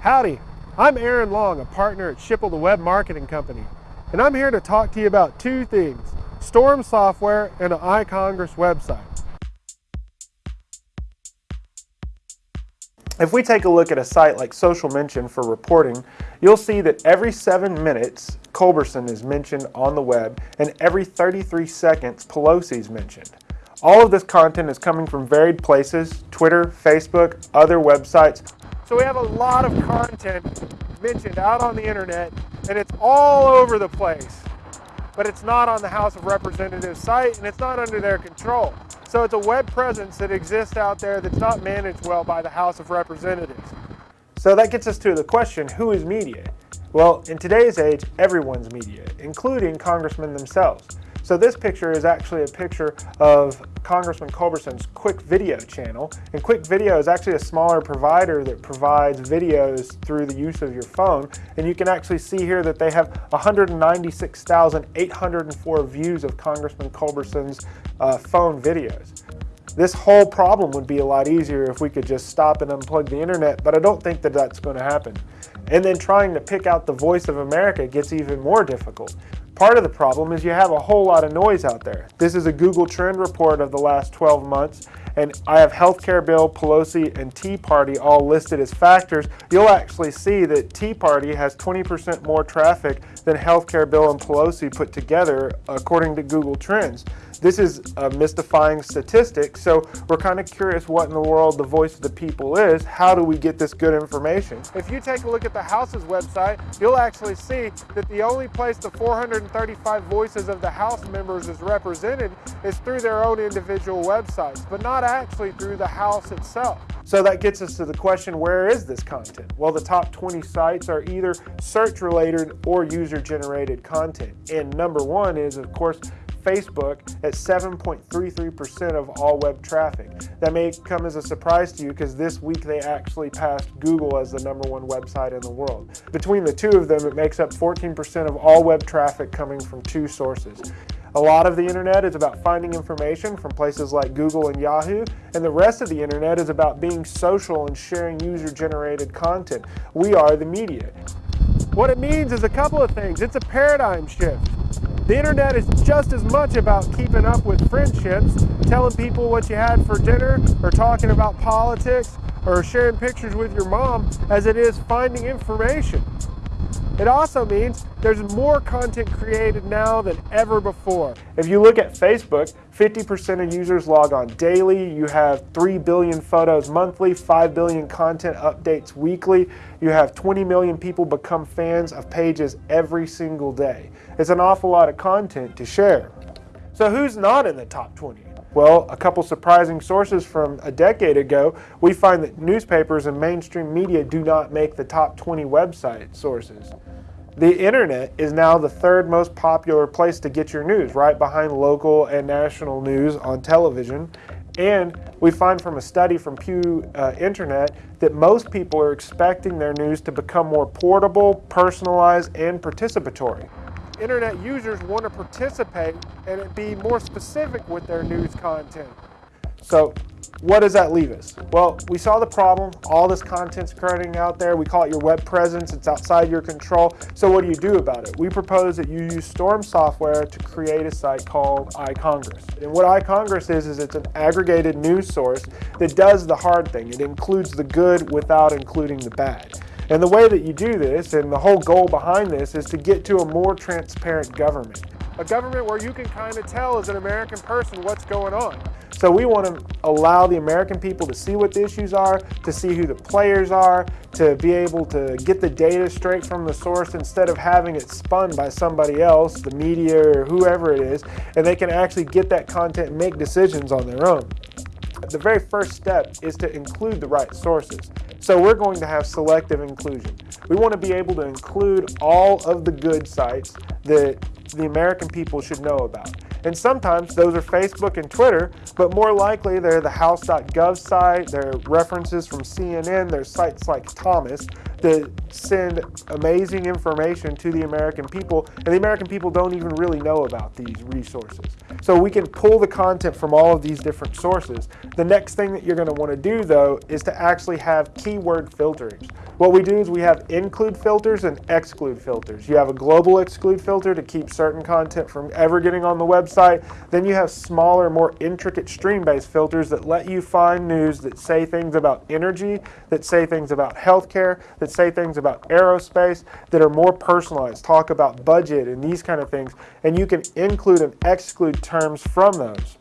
Howdy, I'm Aaron Long, a partner at Shipple, the Web Marketing Company, and I'm here to talk to you about two things, Storm software and an iCongress website. If we take a look at a site like Social Mention for reporting, you'll see that every seven minutes Culberson is mentioned on the web and every 33 seconds Pelosi is mentioned. All of this content is coming from varied places, Twitter, Facebook, other websites. So we have a lot of content mentioned out on the internet and it's all over the place. But it's not on the House of Representatives site and it's not under their control. So it's a web presence that exists out there that's not managed well by the House of Representatives. So that gets us to the question, who is media? Well, in today's age, everyone's media, including congressmen themselves. So this picture is actually a picture of Congressman Culberson's Qik Video channel. And Qik Video is actually a smaller provider that provides videos through the use of your phone. And you can actually see here that they have 196,804 views of Congressman Culberson's uh, phone videos. This whole problem would be a lot easier if we could just stop and unplug the internet, but I don't think that that's going to happen. And then trying to pick out the voice of America gets even more difficult. Part of the problem is you have a whole lot of noise out there. This is a Google Trend report of the last 12 months, and I have healthcare bill, Pelosi, and Tea Party all listed as factors. You'll actually see that Tea Party has 20% more traffic than healthcare bill and Pelosi put together, according to Google Trends. This is a mystifying statistic, so we're kind of curious what in the world the voice of the people is. How do we get this good information? If you take a look at the House's website, you'll actually see that the only place the 435 voices of the House members is represented is through their own individual websites, but not actually through the House itself. So that gets us to the question, where is this content? Well, the top 20 sites are either search-related or user-generated content. And number one is, of course, Facebook at 7.33% of all web traffic. That may come as a surprise to you because this week they actually passed Google as the number one website in the world. Between the two of them, it makes up 14% of all web traffic coming from two sources. A lot of the internet is about finding information from places like Google and Yahoo, and the rest of the internet is about being social and sharing user-generated content. We are the media. What it means is a couple of things. It's a paradigm shift. The internet is just as much about keeping up with friendships, telling people what you had for dinner, or talking about politics, or sharing pictures with your mom, as it is finding information. It also means there's more content created now than ever before. If you look at Facebook, 50% of users log on daily. You have 3 billion photos monthly, 5 billion content updates weekly. You have 20 million people become fans of pages every single day. It's an awful lot of content to share. So who's not in the top 20? Well, a couple surprising sources from a decade ago, we find that newspapers and mainstream media do not make the top 20 website sources. The internet is now the third most popular place to get your news, right behind local and national news on television. And we find from a study from Pew uh, Internet that most people are expecting their news to become more portable, personalized, and participatory internet users want to participate and be more specific with their news content. So what does that leave us? Well, we saw the problem. All this content's currently out there. We call it your web presence. It's outside your control. So what do you do about it? We propose that you use Storm software to create a site called iCongress. And what iCongress is, is it's an aggregated news source that does the hard thing. It includes the good without including the bad. And the way that you do this, and the whole goal behind this, is to get to a more transparent government. A government where you can kind of tell as an American person what's going on. So we want to allow the American people to see what the issues are, to see who the players are, to be able to get the data straight from the source instead of having it spun by somebody else, the media or whoever it is, and they can actually get that content and make decisions on their own. The very first step is to include the right sources. So we're going to have selective inclusion. We want to be able to include all of the good sites that the American people should know about. And sometimes those are Facebook and Twitter, but more likely they're the house.gov site, they're references from CNN, there's sites like Thomas that send amazing information to the American people, and the American people don't even really know about these resources. So we can pull the content from all of these different sources. The next thing that you're going to want to do though is to actually have keyword filtering. What we do is we have include filters and exclude filters. You have a global exclude filter to keep certain content from ever getting on the website. Then you have smaller, more intricate stream-based filters that let you find news that say things about energy, that say things about healthcare, that say things about aerospace, that are more personalized, talk about budget and these kind of things. And you can include and exclude terms from those.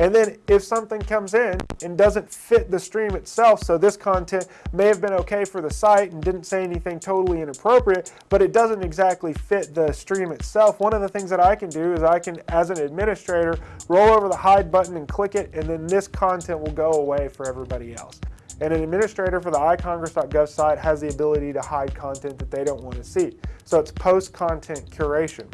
And then if something comes in and doesn't fit the stream itself, so this content may have been okay for the site and didn't say anything totally inappropriate, but it doesn't exactly fit the stream itself, one of the things that I can do is I can, as an administrator, roll over the hide button and click it, and then this content will go away for everybody else. And an administrator for the icongress.gov site has the ability to hide content that they don't want to see. So it's post-content curation.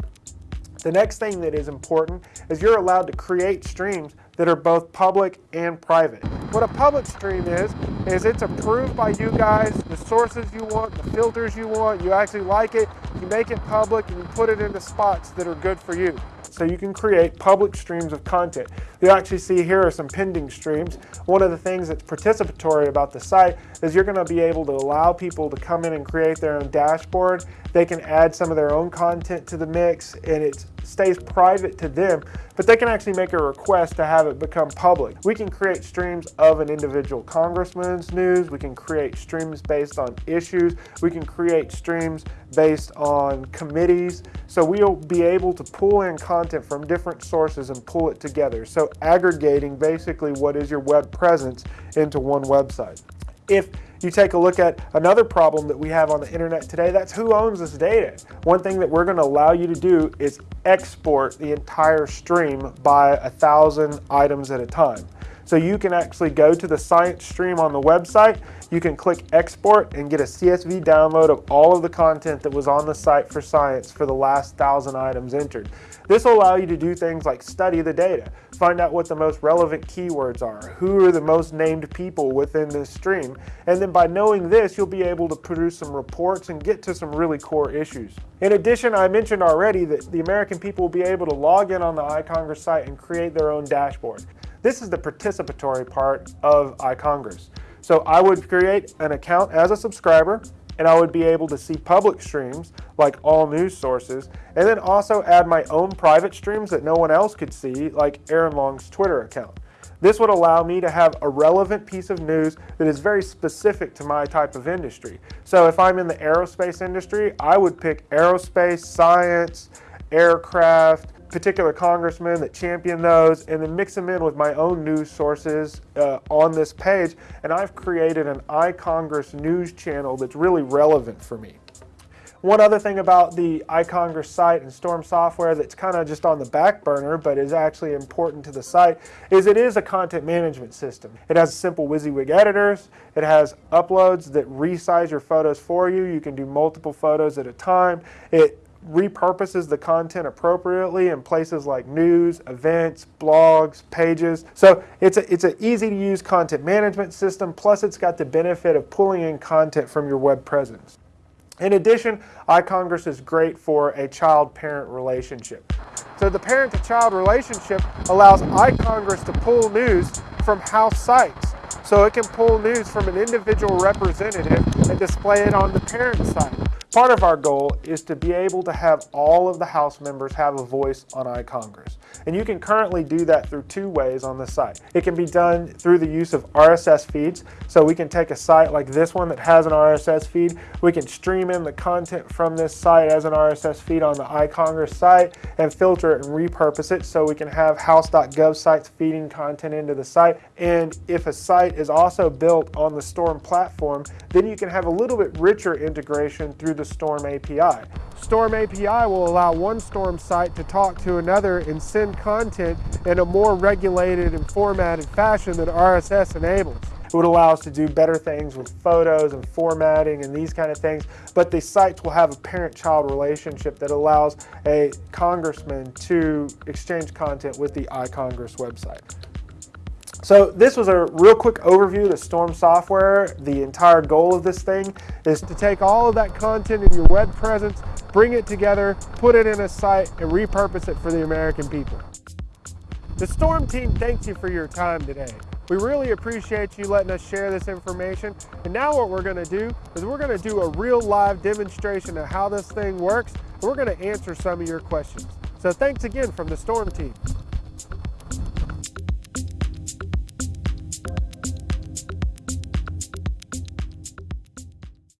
The next thing that is important is you're allowed to create streams that are both public and private. What a public stream is, is it's approved by you guys, the sources you want, the filters you want, you actually like it, you make it public and you put it into spots that are good for you. So you can create public streams of content. You actually see here are some pending streams. One of the things that's participatory about the site is you're gonna be able to allow people to come in and create their own dashboard. They can add some of their own content to the mix and it stays private to them, but they can actually make a request to have it become public. We can create streams of an individual congressman's news. We can create streams based on issues. We can create streams based on committees. So we'll be able to pull in content from different sources and pull it together. So aggregating basically what is your web presence into one website. If you take a look at another problem that we have on the internet today, that's who owns this data. One thing that we're going to allow you to do is export the entire stream by a thousand items at a time. So you can actually go to the science stream on the website, you can click export and get a CSV download of all of the content that was on the site for science for the last thousand items entered. This will allow you to do things like study the data, find out what the most relevant keywords are, who are the most named people within this stream, and then by knowing this, you'll be able to produce some reports and get to some really core issues. In addition, I mentioned already that the American people will be able to log in on the iCongress site and create their own dashboard. This is the participatory part of iCongress. So I would create an account as a subscriber and I would be able to see public streams like all news sources and then also add my own private streams that no one else could see like Aaron Long's Twitter account. This would allow me to have a relevant piece of news that is very specific to my type of industry. So if I'm in the aerospace industry, I would pick aerospace, science, aircraft, particular congressmen that champion those and then mix them in with my own news sources uh, on this page. And I've created an iCongress news channel that's really relevant for me. One other thing about the iCongress site and Storm software that's kind of just on the back burner but is actually important to the site is it is a content management system. It has simple WYSIWYG editors. It has uploads that resize your photos for you. You can do multiple photos at a time. It repurposes the content appropriately in places like news, events, blogs, pages. So it's a, it's an easy to use content management system, plus it's got the benefit of pulling in content from your web presence. In addition, iCongress is great for a child-parent relationship. So the parent-to-child relationship allows iCongress to pull news from house sites. So it can pull news from an individual representative and display it on the parent site. Part of our goal is to be able to have all of the House members have a voice on iCongress. And you can currently do that through two ways on the site. It can be done through the use of RSS feeds. So we can take a site like this one that has an RSS feed. We can stream in the content from this site as an RSS feed on the iCongress site and filter it and repurpose it so we can have house.gov sites feeding content into the site. And if a site is also built on the Storm platform, then you can have a little bit richer integration through the the Storm API. Storm API will allow one Storm site to talk to another and send content in a more regulated and formatted fashion that RSS enables. It would allow us to do better things with photos and formatting and these kind of things, but the sites will have a parent-child relationship that allows a congressman to exchange content with the iCongress website. So this was a real quick overview of the Storm software. The entire goal of this thing is to take all of that content in your web presence, bring it together, put it in a site, and repurpose it for the American people. The Storm team thanks you for your time today. We really appreciate you letting us share this information. And now what we're gonna do is we're gonna do a real live demonstration of how this thing works. And we're gonna answer some of your questions. So thanks again from the Storm Team.